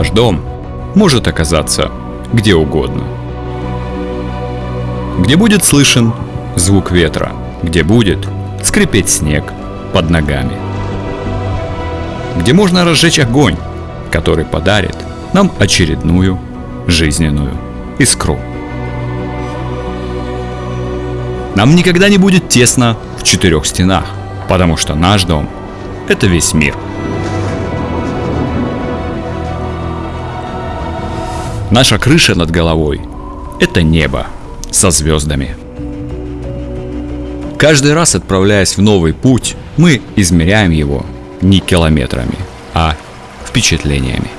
Наш дом может оказаться где угодно. Где будет слышен звук ветра, где будет скрипеть снег под ногами. Где можно разжечь огонь, который подарит нам очередную жизненную искру. Нам никогда не будет тесно в четырех стенах, потому что наш дом – это весь мир. Наша крыша над головой – это небо со звездами. Каждый раз отправляясь в новый путь, мы измеряем его не километрами, а впечатлениями.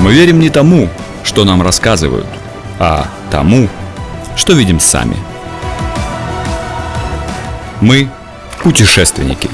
Мы верим не тому, что нам рассказывают, а тому, что видим сами. Мы путешественники.